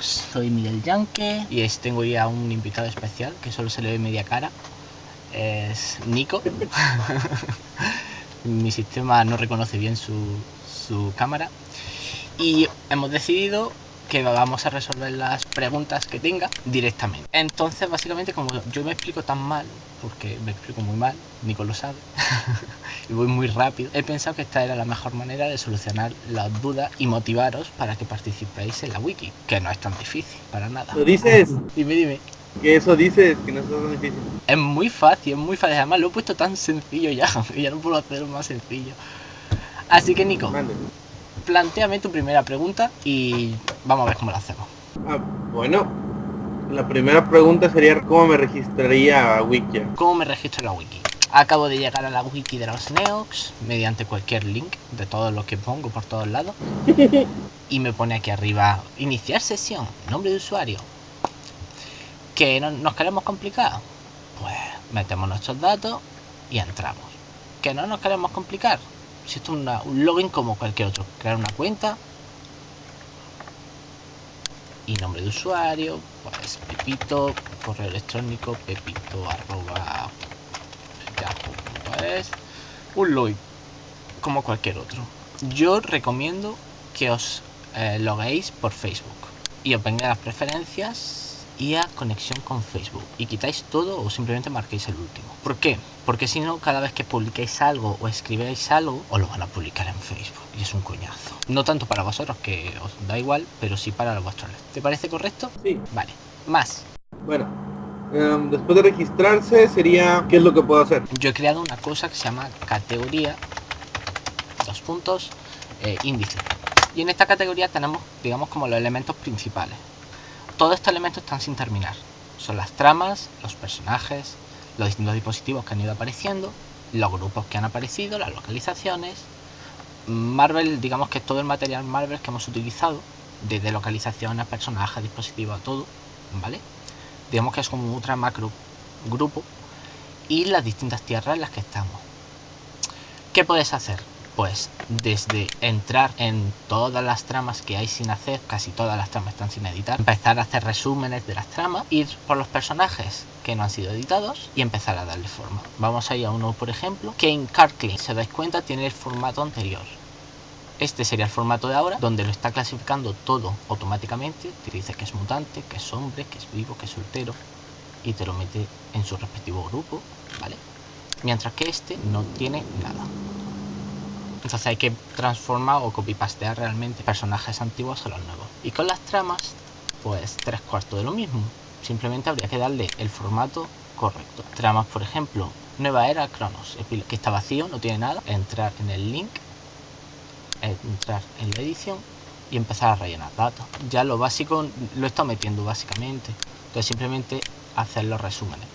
Soy Miguel Yanke y es, tengo ya un invitado especial que solo se le ve media cara. Es Nico. Mi sistema no reconoce bien su, su cámara. Y hemos decidido que vamos a resolver las preguntas que tenga directamente. Entonces, básicamente, como yo me explico tan mal, porque me explico muy mal, Nico lo sabe, y voy muy rápido, he pensado que esta era la mejor manera de solucionar las dudas y motivaros para que participéis en la wiki, que no es tan difícil, para nada. ¿Lo dices? Dime, dime. Que eso dices, que no es tan difícil. Es muy fácil, es muy fácil. Además, lo he puesto tan sencillo ya, que ya no puedo hacerlo más sencillo. Así que, Nico. Planteame tu primera pregunta y vamos a ver cómo la hacemos. Ah, bueno, la primera pregunta sería cómo me registraría a Wikia. ¿Cómo me registro en la wiki? Acabo de llegar a la wiki de los Neox mediante cualquier link de todo lo que pongo por todos lados. Y me pone aquí arriba, iniciar sesión, nombre de usuario. ¿Que no, nos queremos complicar? Pues metemos nuestros datos y entramos. ¿Que no nos queremos complicar? Si esto es una- un login como cualquier otro. Crear una cuenta. Y nombre de usuario, pues Pepito, correo electrónico, pepito arroba. Un login como cualquier otro. Yo recomiendo que os eh, loguéis por Facebook y os venga las preferencias y a conexión con Facebook y quitáis todo o simplemente marquéis el último. ¿Por qué? Porque si no, cada vez que publiquéis algo o escribáis algo, os lo van a publicar en Facebook y es un coñazo. No tanto para vosotros, que os da igual, pero sí para los vuestros. ¿Te parece correcto? Sí, Vale. Más. bueno. em, después de registrarse sería, ¿qué es lo que puedo hacer? Yo he creado una cosa que se llama categoría, dos puntos, eh, índice. Y en esta categoría tenemos, digamos, como los elementos principales. Todos estos elementos están sin terminar. Son las tramas, los personajes, los distintos dispositivos que han ido apareciendo, los grupos que han aparecido, las localizaciones. Marvel, digamos que todo el material Marvel que hemos utilizado, desde localizaciones, personajes, dispositivos, todo, ¿vale? Digamos que es como un ultra macro grupo y las distintas tierras en las que estamos. ¿Qué puedes hacer? Pues desde entrar en todas las tramas que hay sin hacer, casi todas las tramas están sin editar, empezar a hacer resúmenes de las tramas, ir por los personajes que no han sido editados y empezar a darle forma. Vamos a ir a uno, por ejemplo, que en Carclay, si os dais cuenta, tiene el formato anterior. Este sería el formato de ahora, donde lo está clasificando todo automáticamente. Te dice que es mutante, que es hombre, que es vivo, que es soltero, y te lo mete en su respectivo grupo, ¿vale? Mientras que este no tiene nada. Entonces hay que transformar o copy-pastear realmente personajes antiguos a los nuevos. Y con las tramas, pues tres cuartos de lo mismo. Simplemente habría que darle el formato correcto. Tramas, por ejemplo, Nueva Era Cronos, que está vacío, no tiene nada. Entrar en el link, entrar en la edición y empezar a rellenar datos. Ya lo básico lo estado metiendo básicamente. Entonces simplemente hacer los resúmenes.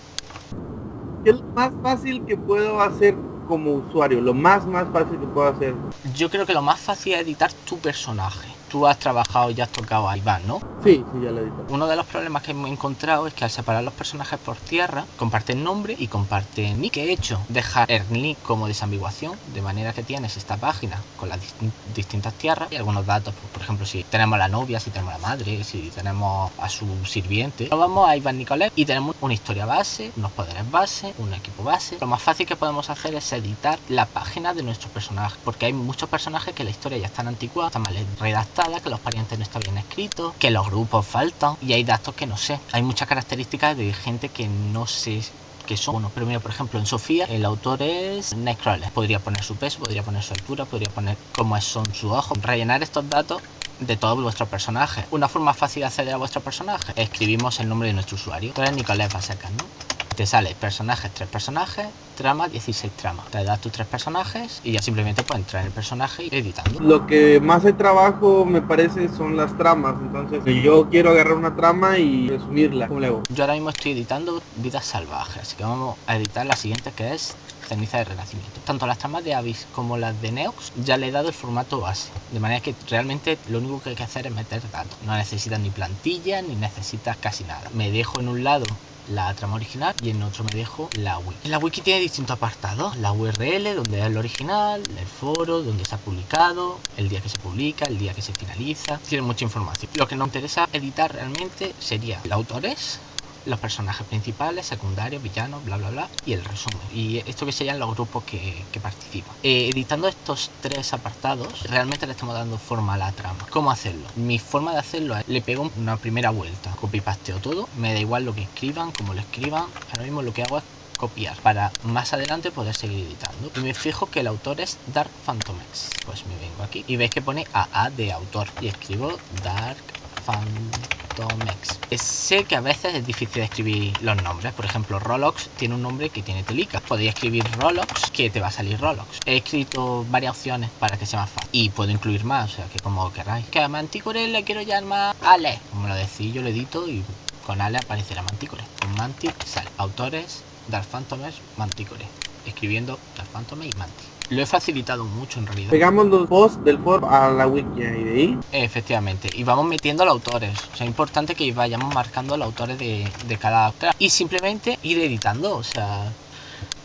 ¿Qué es lo más fácil que puedo hacer como usuario? Lo más, más fácil que puedo hacer. Yo creo que lo más fácil es editar tu personaje. Tú has trabajado y has tocado a Iván, ¿no? Sí, sí, ya lo he dicho. Uno de los problemas que hemos encontrado es que al separar los personajes por tierra, comparten nombre y comparten nick. ¿Qué he hecho? Dejar el nick como desambiguación, de manera que tienes esta página con las distin- distintas tierras y algunos datos, pues, por ejemplo, si tenemos a la novia, si tenemos a la madre, si tenemos a su sirviente. Nos vamos a Iván Nicolás y tenemos una historia base, unos poderes base, un equipo base. Lo más fácil que podemos hacer es editar la página de nuestro personaje, porque hay muchos personajes que la historia ya están antigua, está mal redactada, que los parientes no están bien escritos, que los grupos faltan y hay datos que no sé. Hay muchas características de gente que no sé que son. Bueno, pero por ejemplo, en Sofía el autor es Nightcrawler. Podría poner su peso, podría poner su altura, podría poner cómo son sus ojos. Rellenar estos datos de todos vuestros personajes. Una forma fácil de acceder a vuestro personaje. Escribimos el nombre de nuestro usuario. Tú Nicolás Basecas, ¿no? Te sale personajes, tres personajes, trama, 16 tramas. Te das tus tres personajes y ya simplemente puedes entrar en el personaje y editando. Lo que más de trabajo me parece son las tramas. Entonces, yo quiero agarrar una trama y resumirla. ¿Cómo le hago? Yo ahora mismo estoy editando Vidas Salvajes, así que vamos a editar la siguiente que es ceniza de renacimiento. Tanto las tramas de Abyss como las de Neox ya le he dado el formato base, de manera que realmente lo único que hay que hacer es meter datos. No necesitas ni plantilla ni necesitas casi nada. Me dejo en un lado la trama original y en otro me dejo la wiki. La wiki tiene distintos apartados, la URL donde es el original, el foro donde está publicado, el día que se publica, el día que se finaliza, tiene mucha información. Lo que nos interesa editar realmente sería los autores, los personajes principales, secundarios, villanos, bla bla bla, y el resumen. Y esto que serían los grupos que, participan. Eh, editando estos tres apartados, realmente le estamos dando forma a la trama. ¿Cómo hacerlo? Mi forma de hacerlo es, le pego una primera vuelta, copy pasteo todo, me da igual lo que escriban, como lo escriban, ahora mismo lo que hago es copiar para más adelante poder seguir editando y me fijo que el autor es Dark Phantomex pues me vengo aquí y veis que pone AA de autor y escribo Dark Phantomex. Sé que a veces es difícil escribir los nombres. Por ejemplo, Rolox tiene un nombre que tiene telica. Podría escribir Rolox, que te va a salir Rolox. He escrito varias opciones para que sea más fácil. Y puedo incluir más, o sea, que como queráis. Que a Manticore le quiero llamar Ale. Como lo decís, yo lo edito y con Ale aparecerá Manticore. Con Mantic sale. Autores, Dark Phantomex, Manticore. Escribiendo Dark Phantomex y Mantic. Lo he facilitado mucho en realidad. Pegamos los posts del foro a la wiki y de ahí. Efectivamente. Y vamos metiendo los autores. O sea, es importante que vayamos marcando los autores de, de cada autor. Y simplemente ir editando. O sea,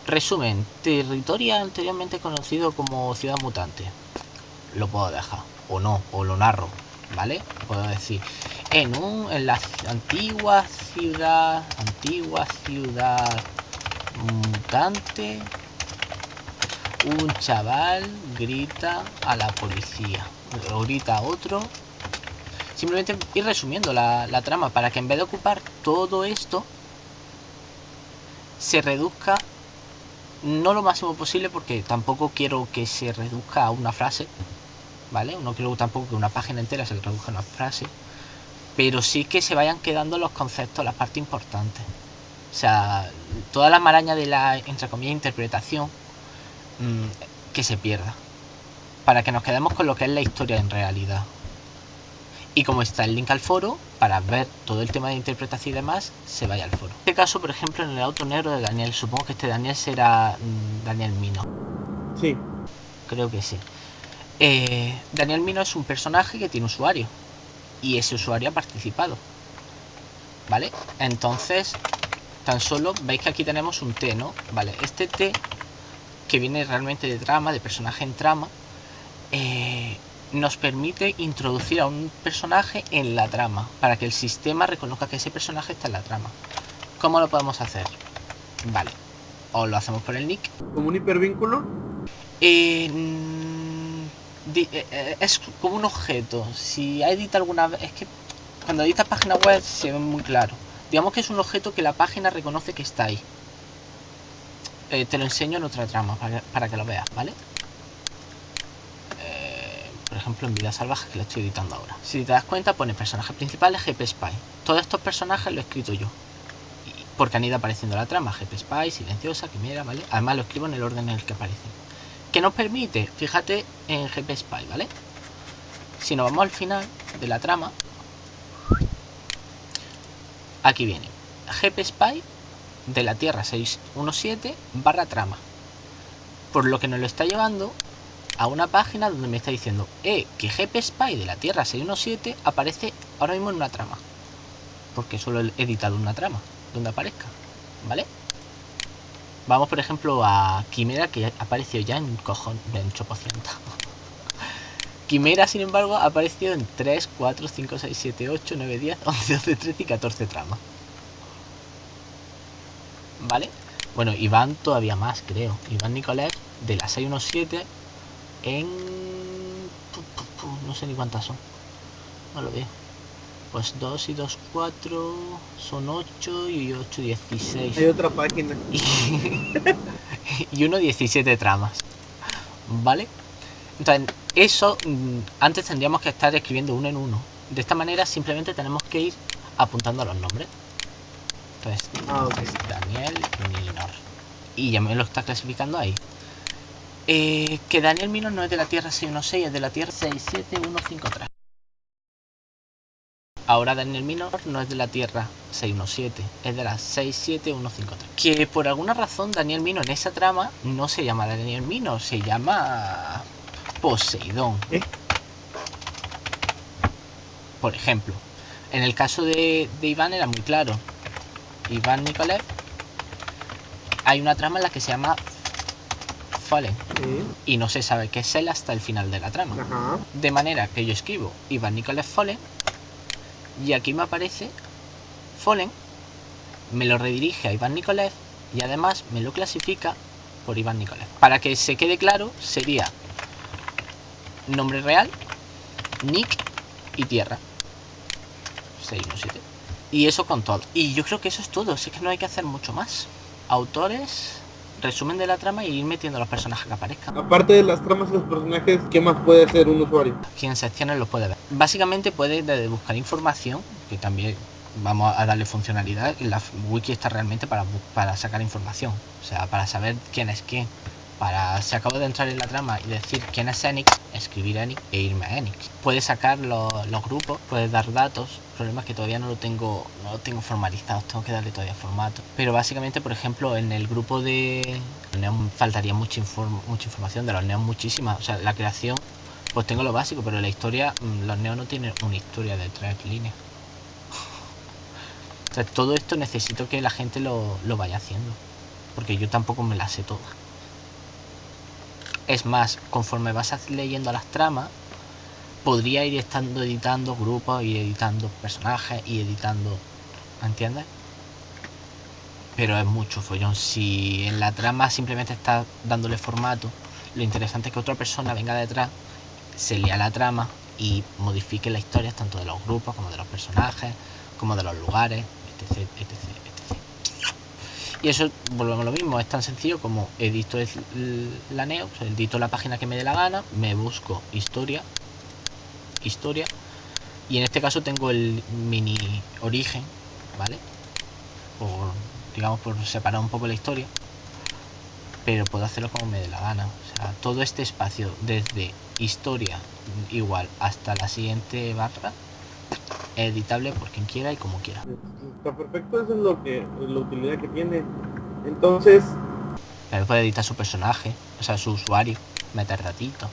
resumen. Territoria anteriormente conocido como Ciudad Mutante. Lo puedo dejar. O no. O lo narro. ¿Vale? Puedo decir. En un. En la antigua ciudad. Antigua ciudad mutante un chaval grita a la policía. Grita a otro. Simplemente ir resumiendo la, trama para que en vez de ocupar todo esto se reduzca no lo máximo posible porque tampoco quiero que se reduzca a una frase vale no quiero tampoco que una página entera se reduzca a una frase pero sí que se vayan quedando los conceptos la parte importante. O sea toda la maraña de la entre comillas interpretación Mm, que se pierda. Para que nos quedemos con lo que es la historia en realidad. Y como está el link al foro, para ver todo el tema de interpretación y demás, se vaya al foro. En este caso, por ejemplo, en el auto negro de Daniel, supongo que este Daniel será mm, Daniel Mino. Sí. Creo que sí. Eh, Daniel Mino es un personaje que tiene usuario. Y ese usuario ha participado. ¿Vale? Entonces, tan solo veis que aquí tenemos un T, ¿no? Vale, este T que viene realmente de trama, de personaje en trama, eh, nos permite introducir a un personaje en la trama, para que el sistema reconozca que ese personaje está en la trama. ¿Cómo lo podemos hacer? Vale, o lo hacemos por el nick. ¿Como un hipervínculo? Eh, mm, eh, es como un objeto. Si edita alguna vez, es que cuando editas página web se ve muy claro. Digamos que es un objeto que la página reconoce que está ahí. Eh, te lo enseño en otra trama para, que lo veas, ¿vale? Eh, por ejemplo, en Vida Salvaje, que lo estoy editando ahora. Si te das cuenta, pone personajes principales GP Spy. Todos estos personajes lo he escrito yo. Porque han ido apareciendo la trama. GP Spy, Silenciosa, Quimera, ¿vale? Además lo escribo en el orden en el que aparecen. ¿Qué nos permite? Fíjate en GP Spy, ¿vale? Si nos vamos al final de la trama, aquí viene. GP Spy de la Tierra 617 barra trama. Por lo que nos lo está llevando a una página donde me está diciendo eh, que GP Spy de la Tierra 617 aparece ahora mismo en una trama. Porque solo he editado una trama donde aparezca. ¿Vale? Vamos por ejemplo a Quimera que apareció ya en cojón en 8%. Quimera, sin embargo, ha aparecido en 3, 4, 5, 6, 7, 8, 9, 10, 11, 12, 13 y 14 tramas. ¿Vale? Bueno, Iván todavía más, creo. Iván Nicolás de la 617 en... No sé ni cuántas son. No lo veo. Pues 2 y 2, 4 son 8 y 8, 16. Hay otra página. y 1, 17 tramas. ¿Vale? Entonces, eso mm, antes tendríamos que estar escribiendo uno en uno. De esta manera simplemente tenemos que ir apuntando a los nombres. Ah, Daniel Minor. Y ya me lo está clasificando ahí. Eh, que Daniel Minor no es de la Tierra 616, es de la Tierra 67153. ahora Daniel Minor no es de la Tierra 617, es de la 67153. Que por alguna razón Daniel Minor en esa trama no se llama Daniel Minor, se llama Poseidón. ¿Eh? Por ejemplo, en el caso de, de Iván era muy claro. Iván Nikolev, hay una trama en la que se llama Fallen Sí. y no se sabe qué es él hasta el final de la trama. Ajá. De manera que yo escribo Iván Nicolás Fallen y aquí me aparece Fallen, me lo redirige a Iván Nicolás y además me lo clasifica por Iván Nicolás. Para que se quede claro, sería nombre real, nick y tierra. 617. Y eso con todo. Y yo creo que eso es todo, es que no hay que hacer mucho más. Autores, resumen de la trama y ir metiendo los personajes que aparezcan. Aparte de las tramas y los personajes, ¿qué más puede hacer un usuario? quien secciones lo puede ver. Básicamente puede desde buscar información, que también vamos a darle funcionalidad. La wiki está realmente para, para sacar información, o sea, para saber quién es quién. Para si acabo de entrar en la trama y decir quién es Enix, escribir Enix e irme a Enix. Puedes sacar los, grupos, puedes dar datos. El problema es que todavía no lo tengo, no lo tengo formalizados, tengo que darle todavía formato. Pero básicamente, por ejemplo, en el grupo de Neon faltaría mucha, inform- mucha información, de los Neon muchísima. O sea, la creación pues tengo lo básico, pero la historia, mm, los neos no tienen una historia de tres líneas. O sea, todo esto necesito que la gente lo, lo vaya haciendo. Porque yo tampoco me las sé todas. Es más, conforme vas leyendo las tramas, podría ir estando editando grupos y editando personajes y editando. ¿Entiendes? Pero es mucho follón. Si en la trama simplemente estás dándole formato, lo interesante es que otra persona venga detrás se lea la trama y modifique la historia tanto de los grupos como de los personajes, como de los lugares, etc, etc. Y eso, volvemos a lo mismo, es tan sencillo como edito la neo, edito la página que me dé la gana, me busco historia, historia, y en este caso tengo el mini origen, ¿vale? Por, digamos, por separar un poco la historia, pero puedo hacerlo como me dé la gana. O sea, todo este espacio desde historia igual hasta la siguiente barra editable por quien quiera y como quiera. Está perfecto, eso es lo que la utilidad que tiene. Entonces, También puede editar su personaje, o sea, su usuario, meter ratitos.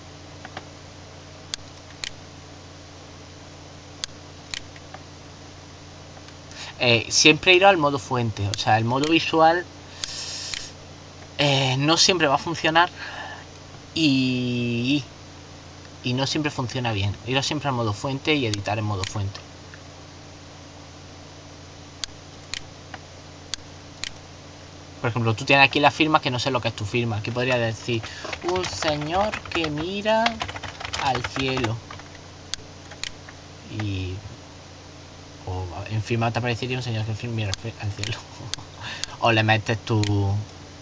Eh, siempre ir al modo fuente, o sea, el modo visual eh, no siempre va a funcionar y, y no siempre funciona bien. Ir siempre al modo fuente y editar en modo fuente. Por ejemplo, tú tienes aquí la firma que no sé lo que es tu firma. Aquí podría decir un señor que mira al cielo. Y. O en firma te aparecería un señor que mira al cielo. o le metes tu,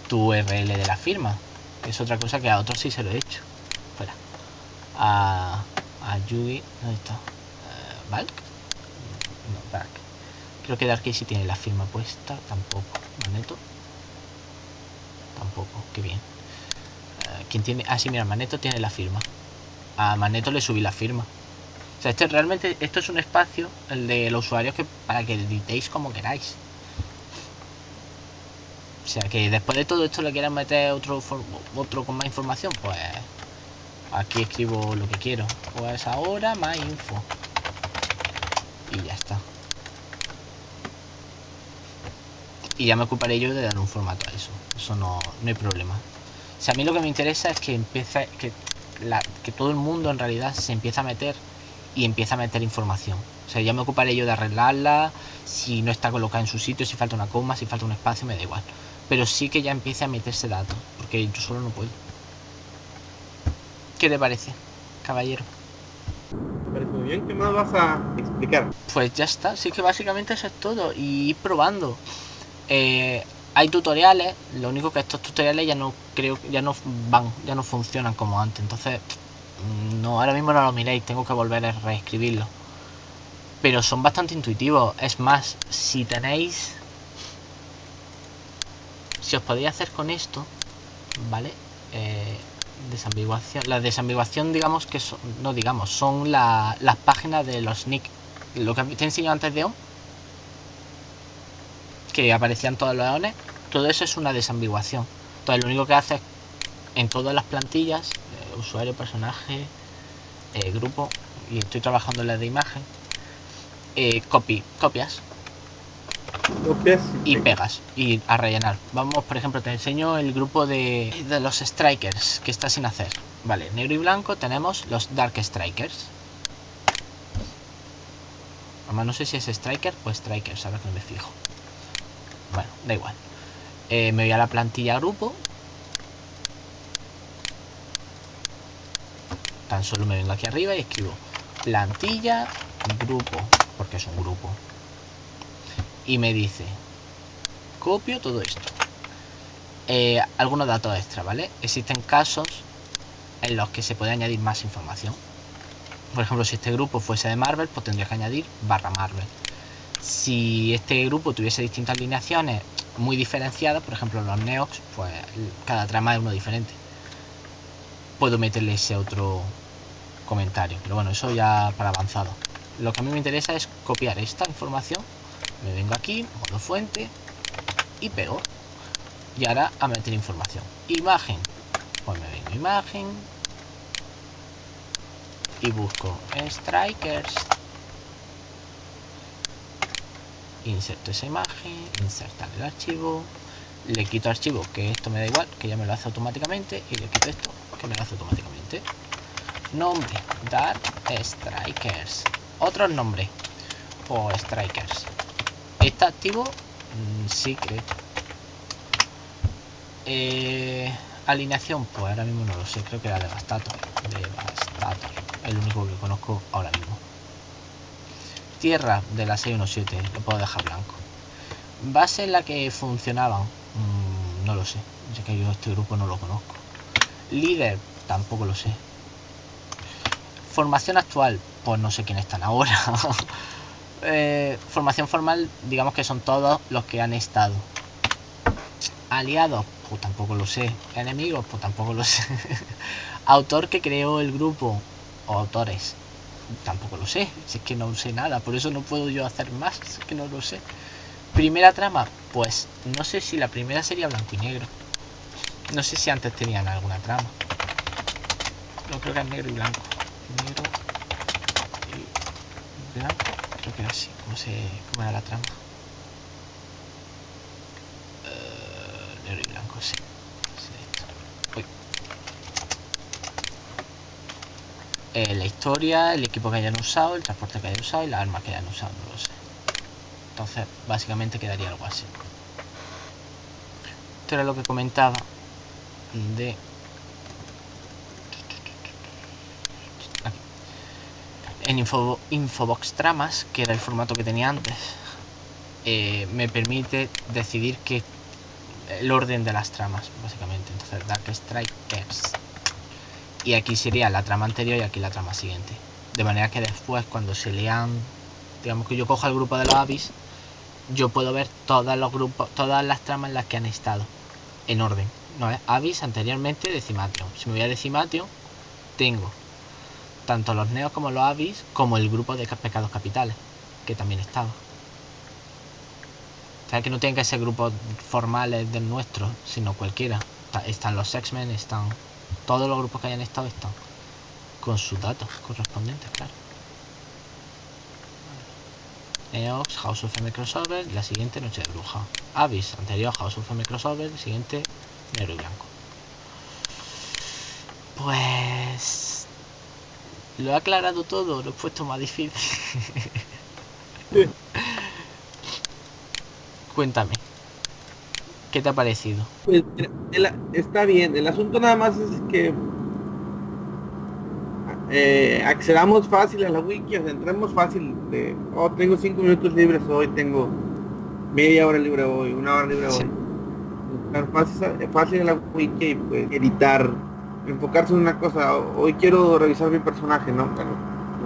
tu URL de la firma. Que es otra cosa que a otros sí se lo he hecho. A. A Yugi. ¿Dónde está? ¿Valk? No, Valk. Creo que Darky sí tiene la firma puesta. Tampoco. Maneto. Tampoco. Qué bien. Eh, ¿Quién tiene? Ah, sí, mira, Maneto tiene la firma. A Maneto le subí la firma. O sea, este realmente, esto es un espacio, el de los usuarios, que para que editéis como queráis. O sea, que después de todo esto le quieran meter otro, otro con más información, pues aquí escribo lo que quiero. Pues ahora más info. Y ya está. Y ya me ocuparé yo de dar un formato a eso. Eso no, no hay problema. O sea, a mí lo que me interesa es que empiece, que, la- que todo el mundo en realidad se empiece a meter y empieza a meter información. O sea, ya me ocuparé yo de arreglarla, si no está colocada en su sitio, si falta una coma, si falta un espacio, me da igual. Pero sí que ya empiece a meterse datos, porque yo solo no puedo. ¿Qué te parece, caballero? me parece muy bien. ¿Qué más vas a explicar? Pues ya está, sí que básicamente eso es todo. Y ir probando. Eh, hay tutoriales, lo único que estos tutoriales ya no creo ya no van, ya no funcionan como antes. Entonces, mm, no, ahora mismo no lo miréis, tengo que volver a reescribirlo. Pero son bastante intuitivos. Es más, si tenéis. Si os podéis hacer con esto, ¿vale? Eh, desambiguación. La desambiguación, digamos que son. No digamos, son la- las páginas de los nick lo que te enseñado antes de ON, que aparecían todos los eones, todo eso es una desambiguación. Entonces lo único que hace es en todas las plantillas, eh, usuario, personaje, eh, grupo, y estoy trabajando en la de imagen, eh, copy, copias Y pegas y a rellenar. Vamos, por ejemplo, te enseño el grupo de, de los strikers que está sin hacer. Vale, negro y blanco tenemos los dark strikers. Además no sé si es striker o strikers, ahora que no me fijo. Bueno, da igual. Eh, me voy a la plantilla grupo. Tan solo me vengo aquí arriba y escribo plantilla grupo, porque es un grupo. Y me dice, copio todo esto. Eh, algunos datos extra, ¿vale? Existen casos en los que se puede añadir más información. Por ejemplo, si este grupo fuese de Marvel, pues tendría que añadir barra Marvel. Si este grupo tuviese distintas alineaciones muy diferenciadas, por ejemplo los Neox, pues cada trama es uno diferente. Puedo meterle ese otro comentario, pero bueno, eso ya para avanzado. Lo que a mí me interesa es copiar esta información. Me vengo aquí, modo fuente y pego. Y ahora a meter información. Imagen. Pues me vengo imagen. Y busco strikers. Inserto esa imagen, insertar el archivo. Le quito archivo, que esto me da igual, que ya me lo hace automáticamente. Y le quito esto, que me lo hace automáticamente. Nombre, Dark Strikers. Otro nombre. O Strikers. ¿Está activo? Mm, sí, creo. Eh, alineación, pues ahora mismo no lo sé. Creo que era Devastator. Devastator. El único que conozco ahora mismo. Tierra de la 617. Lo puedo dejar blanco. Base en la que funcionaban. Mm, no lo sé. Ya que yo este grupo no lo conozco. Líder, tampoco lo sé. Formación actual, pues no sé quiénes están ahora. eh, formación formal, digamos que son todos los que han estado. Aliados, pues tampoco lo sé. Enemigos, pues tampoco lo sé. Autor que creó el grupo, o autores, tampoco lo sé. Si es que no sé nada, por eso no puedo yo hacer más, es que no lo sé. Primera trama, pues no sé si la primera sería blanco y negro. No sé si antes tenían alguna trama. No creo que es negro y blanco. Negro y blanco. Creo que era así. ¿Cómo, se, cómo era la trama? Uh, negro y blanco, sí. sí eh, la historia, el equipo que hayan usado, el transporte que hayan usado y las armas que hayan usado, no lo sé. Entonces, básicamente quedaría algo así. Esto era lo que comentaba de en Info, Infobox Tramas, que era el formato que tenía antes, eh, me permite decidir que el orden de las tramas, básicamente. Entonces, Dark Strikers. Y aquí sería la trama anterior y aquí la trama siguiente. De manera que después, cuando se lean, digamos que yo coja el grupo de los avis, yo puedo ver todos los grupos, todas las tramas en las que han estado, en orden. No es avis anteriormente Decimation. Si me voy a Decimation, tengo tanto los neos como los avis, como el grupo de pecados capitales, que también estaba. O sea, que no tienen que ser grupos formales del nuestro, sino cualquiera. Están los X-Men, están todos los grupos que hayan estado, están con sus datos correspondientes, claro. Neox, House of M Crossover, la siguiente Noche de Bruja. Avis, anterior House of M Crossover, siguiente negro y blanco. Pues lo he aclarado todo, lo he puesto más difícil. Cuéntame, ¿qué te ha parecido? Pues el, está bien, el asunto nada más es que eh, accedamos fácil a la wiki, o sea, entremos fácil de, oh, tengo cinco minutos libres hoy, tengo media hora libre hoy, una hora libre Sí. hoy. Fácil, fácil a la wiki y pues editar, enfocarse en una cosa. Hoy quiero revisar mi personaje, ¿no? Bueno,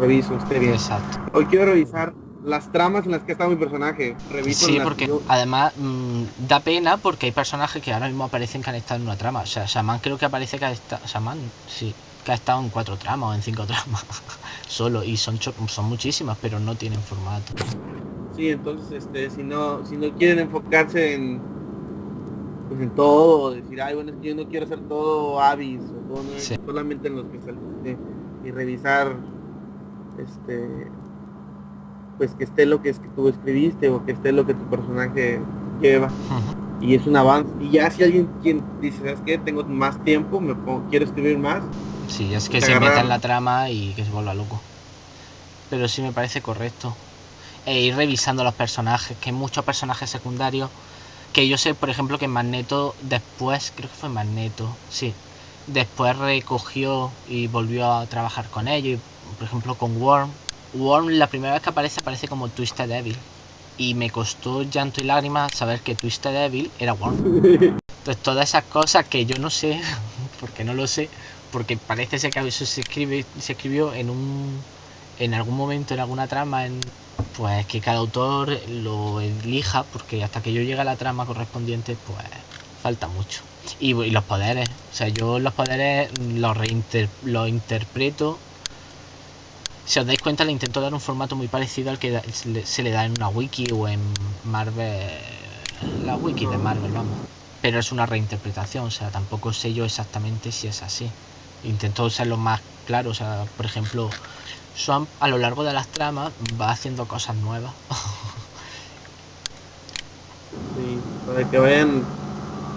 reviso, bien. Exacto. Hoy quiero revisar las tramas en las que está mi personaje. Reviso Sí, porque yo- además mm, da pena porque hay personajes que ahora mismo aparecen que han estado en una trama. O sea, Shaman creo que aparece que ha estado. Shaman, sí. que ha estado en cuatro tramas o en cinco tramas solo y son son muchísimas pero no tienen formato sí entonces este si no si no quieren enfocarse en pues en todo decir ay bueno es que yo no quiero hacer todo avis o todo solamente en los que saliste y revisar este pues que esté lo que es que tú escribiste o que esté lo que tu personaje lleva y es un avance. Y ya si alguien quien dice, ¿sabes qué? Tengo más tiempo, me pongo, quiero escribir más. Sí, es que se meta en la trama y que se vuelva loco. Pero sí me parece correcto. E ir revisando los personajes, que muchos personajes secundarios. Que yo sé, por ejemplo, que Magneto después, creo que fue Magneto, sí. Después recogió y volvió a trabajar con ellos. Por ejemplo, con Worm. Worm, la primera vez que aparece, aparece como Twisted Devil y me costó llanto y lágrimas saber que Twisted Devil era Worm. Entonces todas esas cosas que yo no sé, porque no lo sé, porque parece ser que eso se escribe, se escribió en un en algún momento en alguna trama en, pues que cada autor lo elija porque hasta que yo llegue a la trama correspondiente pues falta mucho. Y, los poderes. O sea yo los poderes los, reinter, los interpreto. Si os dais cuenta le intento dar un formato muy parecido al que se le da en una wiki o en Marvel la wiki de Marvel vamos. Pero es una reinterpretación o sea tampoco sé yo exactamente si es así. Intento lo más claro o sea por ejemplo Swamp a lo largo de las tramas va haciendo cosas nuevas sí para que vayan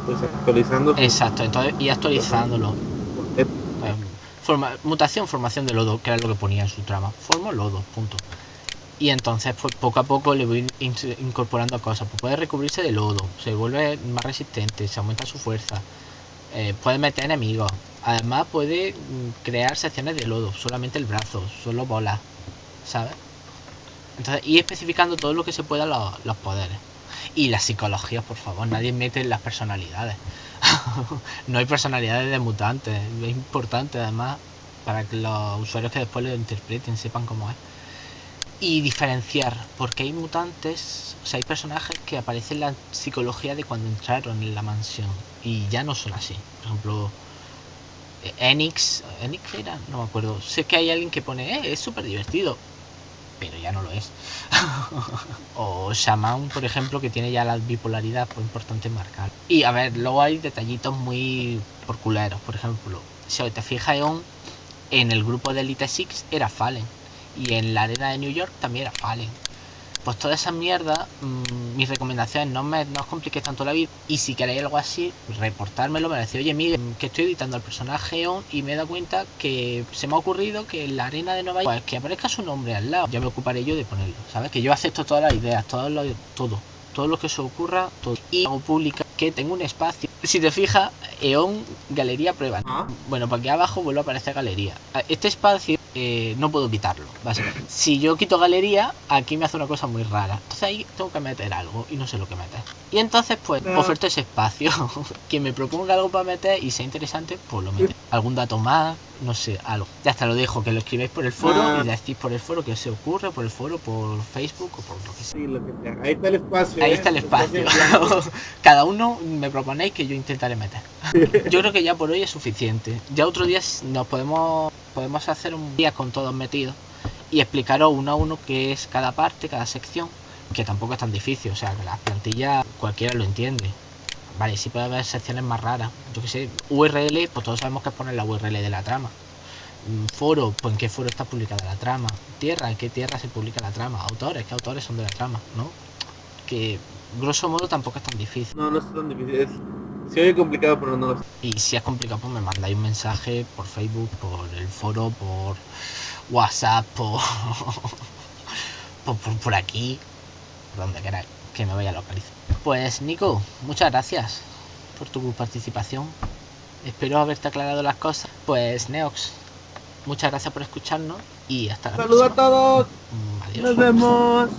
pues actualizando exacto entonces y actualizándolo mutación, formación de lodo, que era lo que ponía en su trama. Formo lodo, punto. Y entonces, pues poco a poco le voy incorporando cosas. Pues puede recubrirse de lodo, se vuelve más resistente, se aumenta su fuerza. Eh, puede meter enemigos. Además, puede mm, crear secciones de lodo, solamente el brazo, solo bolas, ¿sabes? Entonces, y especificando todo lo que se pueda los, los poderes. Y la psicología, por favor, nadie mete las personalidades. no hay personalidades de mutantes. Es importante además para que los usuarios que después lo interpreten sepan cómo es. Y diferenciar, porque hay mutantes, o sea, hay personajes que aparecen en la psicología de cuando entraron en la mansión y ya no son así. Por ejemplo, Enix, Enix era, no me acuerdo. Sé que hay alguien que pone, eh, es súper divertido pero ya no lo es. o Shaman, por ejemplo, que tiene ya la bipolaridad, pues importante marcar. Y a ver, luego hay detallitos muy porculeros, por ejemplo, si te fijas en el grupo de Elite Six era Fallen y en la arena de New York también era Fallen pues toda esa mierda, mmm, mis recomendaciones, no, me, no os compliquéis tanto la vida. Y si queréis algo así, reportármelo, me decís, oye, Miguel, que estoy editando el personaje y me he dado cuenta que se me ha ocurrido que en la arena de Nueva York, pues que aparezca su nombre al lado. Ya me ocuparé yo de ponerlo, ¿sabes? Que yo acepto todas las ideas, todo lo, todo, todo lo que se ocurra, todo. Y hago pública que tengo un espacio. Si te fijas, EON Galería Prueba. Ah. Bueno, para aquí abajo vuelve a aparecer Galería. Este espacio eh, no puedo quitarlo. Básicamente. Si yo quito galería, aquí me hace una cosa muy rara. Entonces ahí tengo que meter algo y no sé lo que meter. Y entonces pues oferto ese espacio. Quien me proponga algo para meter y sea interesante, pues lo mete. Algún dato más, no sé, algo. Ya hasta lo dejo, que lo escribáis por el foro ah. y decís por el foro que os se ocurre, por el foro, por Facebook o por lo que sea. Ahí está el espacio. Ahí ¿eh? está el espacio. Cada uno me proponéis que yo intentaré meter. Yo creo que ya por hoy es suficiente. Ya otro día nos podemos podemos hacer un día con todos metidos y explicaros uno a uno qué es cada parte, cada sección, que tampoco es tan difícil, o sea, que las plantillas cualquiera lo entiende. Vale, sí puede haber secciones más raras. Yo que sé, URL, pues todos sabemos que es poner la URL de la trama. Mm, foro, pues en qué foro está publicada la trama. Tierra, en qué tierra se publica la trama. Autores, qué autores son de la trama, ¿no? Que grosso modo tampoco es tan difícil. No, no es tan difícil. Se oye complicado, pero no lo Y si es complicado, pues me mandáis un mensaje por Facebook, por el foro, por WhatsApp, por, por, por, aquí, por donde queráis, que me vaya a localizar. Pues Nico, muchas gracias por tu participación. Espero haberte aclarado las cosas. Pues Neox, muchas gracias por escucharnos y hasta la Saludos a todos. Adiós. Nos vemos.